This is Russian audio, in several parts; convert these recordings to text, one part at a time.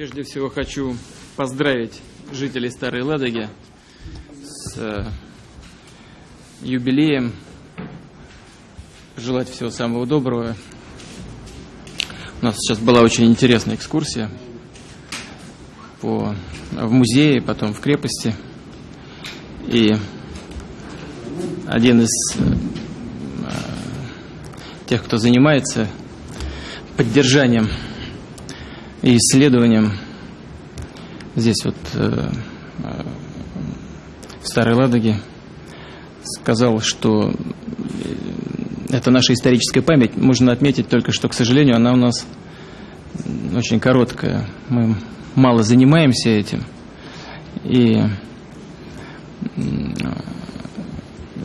Прежде всего хочу поздравить жителей Старой Ладоги с э, юбилеем, желать всего самого доброго. У нас сейчас была очень интересная экскурсия по, в музее, потом в крепости. И один из э, тех, кто занимается поддержанием и исследованием здесь вот э, э, в Старой Ладоге сказал, что это наша историческая память. Можно отметить только, что, к сожалению, она у нас очень короткая. Мы мало занимаемся этим. И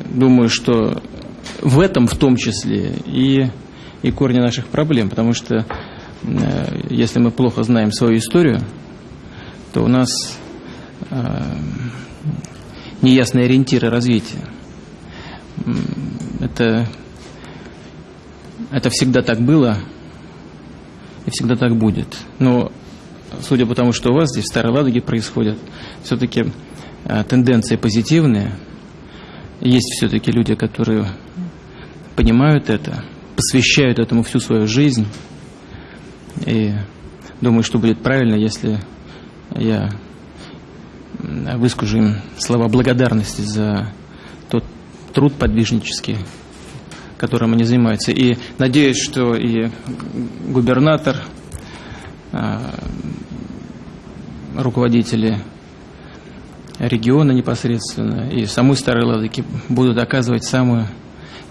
думаю, что в этом в том числе и, и корни наших проблем, потому что Э, если мы плохо знаем свою историю, то у нас э, неясные ориентиры развития. Это, это всегда так было и всегда так будет. Но судя по тому, что у вас здесь в Старой Ладоге происходит, все-таки э, тенденции позитивные. Есть все-таки люди, которые понимают это, посвящают этому всю свою жизнь. И думаю, что будет правильно, если я выскажу им слова благодарности за тот труд подвижнический, которым они занимаются. И надеюсь, что и губернатор, а, руководители региона непосредственно и самой Старой Ладоги будут оказывать самую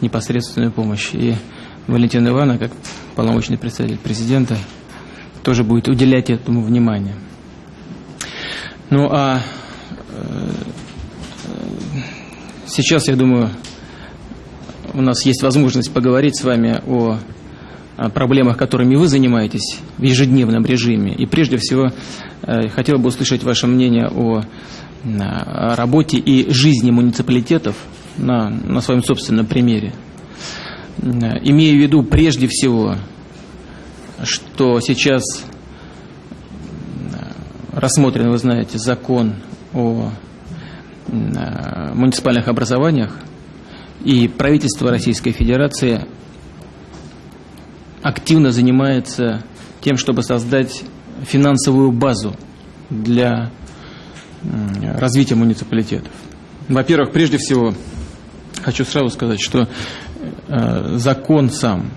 непосредственную помощь. И Валентина Ивановна, как полномочный представитель президента, тоже будет уделять этому внимание. Ну а э, сейчас, я думаю, у нас есть возможность поговорить с вами о, о проблемах, которыми вы занимаетесь в ежедневном режиме. И прежде всего, э, хотел бы услышать ваше мнение о, о работе и жизни муниципалитетов на, на своем собственном примере. Имею в виду прежде всего, что сейчас рассмотрен, вы знаете, закон о муниципальных образованиях, и правительство Российской Федерации активно занимается тем, чтобы создать финансовую базу для развития муниципалитетов. Во-первых, прежде всего, хочу сразу сказать, что Э, закон сам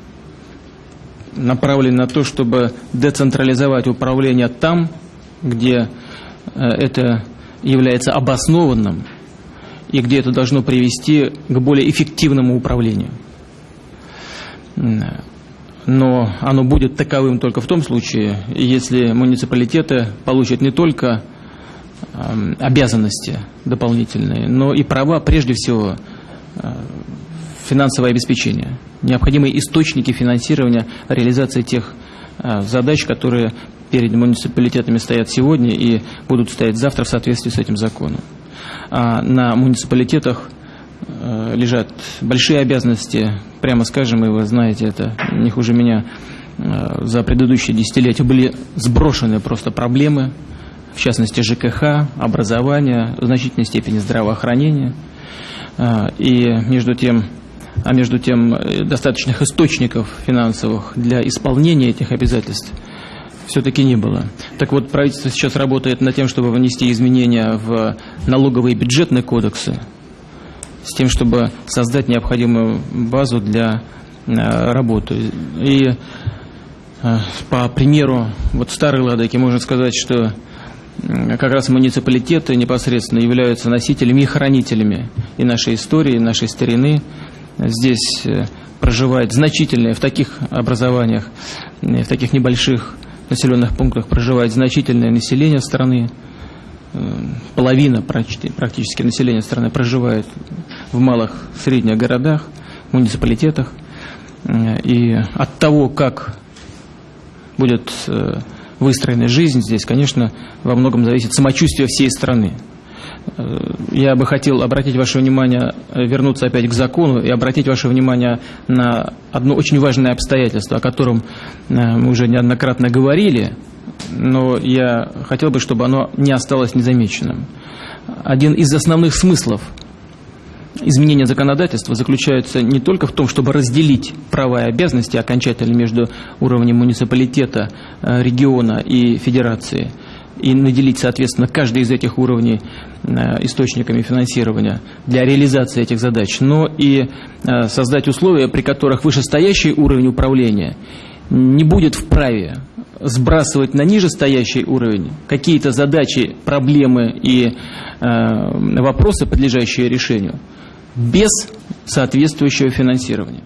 направлен на то, чтобы децентрализовать управление там, где э, это является обоснованным и где это должно привести к более эффективному управлению. Но оно будет таковым только в том случае, если муниципалитеты получат не только эм, обязанности дополнительные, но и права прежде всего э, финансовое обеспечение, необходимые источники финансирования реализации тех а, задач, которые перед муниципалитетами стоят сегодня и будут стоять завтра в соответствии с этим законом. А на муниципалитетах а, лежат большие обязанности, прямо скажем, и вы знаете это не хуже меня, за предыдущие десятилетия были сброшены просто проблемы, в частности ЖКХ, образование, в значительной степени здравоохранения. И между тем а между тем э, достаточных источников финансовых для исполнения этих обязательств все-таки не было. Так вот, правительство сейчас работает над тем, чтобы внести изменения в налоговые и бюджетные кодексы, с тем, чтобы создать необходимую базу для э, работы. И э, по примеру вот Старой Ладоки можно сказать, что как раз муниципалитеты непосредственно являются носителями и хранителями и нашей истории, и нашей старины, здесь э, проживает значительное, в таких образованиях, э, в таких небольших населенных пунктах проживает значительное население страны. Э, половина практически населения страны проживает в малых, средних городах, муниципалитетах. И от того, как будет выстроена жизнь здесь, конечно, во многом зависит самочувствие всей страны. Э, я бы хотел обратить ваше внимание, э, вернуться опять к закону и обратить ваше внимание на одно очень важное обстоятельство, о котором э, мы уже неоднократно говорили но я хотел бы, чтобы оно не осталось незамеченным. Один из основных смыслов изменения законодательства заключается не только в том, чтобы разделить права и обязанности окончательно между уровнем муниципалитета, э, региона и федерации, и наделить, соответственно, каждый из этих уровней э, источниками финансирования для реализации этих задач, но и э, создать условия, при которых вышестоящий уровень управления не будет вправе сбрасывать на нижестоящий уровень какие-то задачи, проблемы и вопросы, подлежащие решению, без соответствующего финансирования.